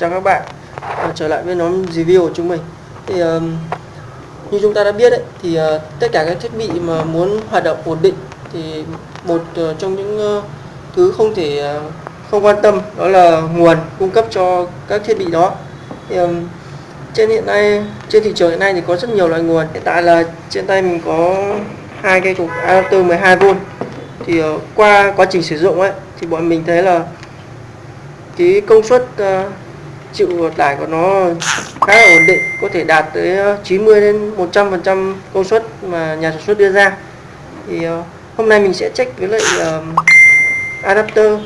chào các bạn. À, trở lại với nhóm review của chúng mình. Thì um, như chúng ta đã biết đấy thì uh, tất cả các thiết bị mà muốn hoạt động ổn định thì một uh, trong những uh, thứ không thể uh, không quan tâm đó là nguồn cung cấp cho các thiết bị đó. Thì, um, trên hiện nay trên thị trường hiện nay thì có rất nhiều loại nguồn. Hiện tại là trên tay mình có hai cây cục adapter 12V thì uh, qua quá trình sử dụng ấy thì bọn mình thấy là cái công suất uh, chịu tải của nó khá là ổn định có thể đạt tới ờ, 90 đến 100 phần trăm công suất mà nhà sản xuất đưa ra. Thì ờ, hôm nay mình sẽ check với lại ờ, adapter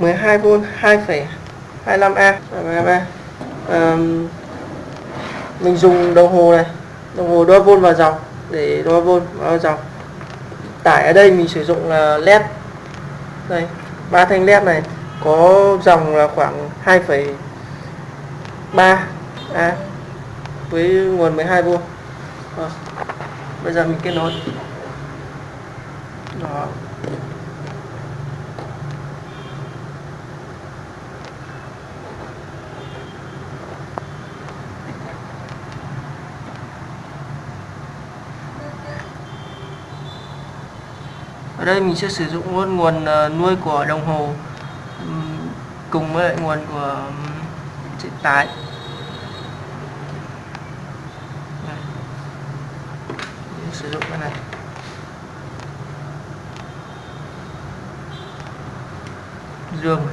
12V 2,25A và à, mình dùng đồng hồ này đồng hồ đo vôn vào dòng để đo vôn vào dòng. Tải ở đây mình sử dụng là led. Đây ba thanh led này có dòng là khoảng 2, 3A à. với nguồn 12V à, ờ. bây giờ mình kết nối. Đó. Ở đây mình sẽ sử dụng luôn nguồn ờ, nuôi của đồng hồ cùng với nguồn của truyền tải sử dụng cái này. Dương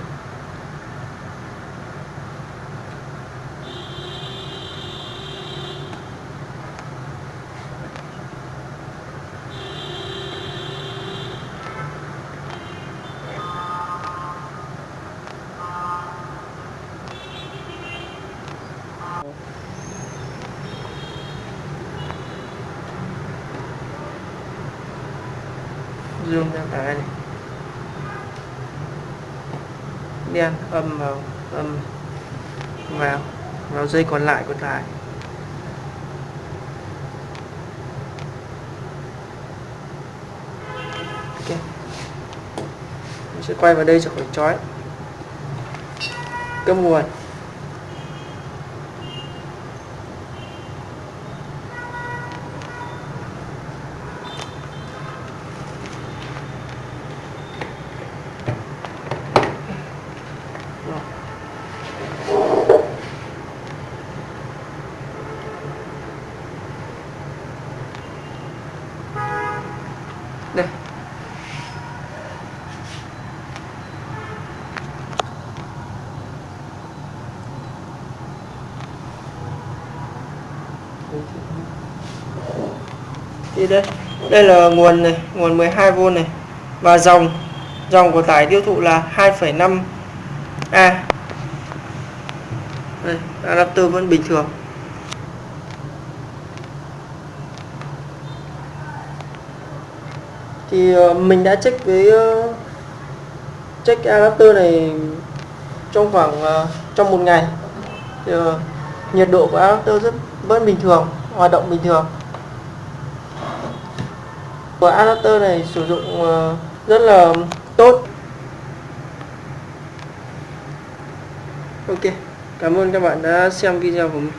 dương ra tải này. Đen âm vào âm vào vào dây còn lại của tải ok. Mình sẽ quay vào đây cho khỏi chói. Cấp nguồn. Thì đây. Đây là nguồn này nguồn 12V này. Và dòng dòng của tải tiêu thụ là 2,5 A. Đây adapter vẫn bình thường. Thì ờ, mình đã check với ờ, check adapter này trong khoảng ờ, trong một ngày. Thì, nhiệt độ của adapter rất vẫn bình thường, hoạt động bình thường. Của adapter này sử dụng ờ, rất là tốt. Ok, cảm ơn các bạn đã xem video của mình.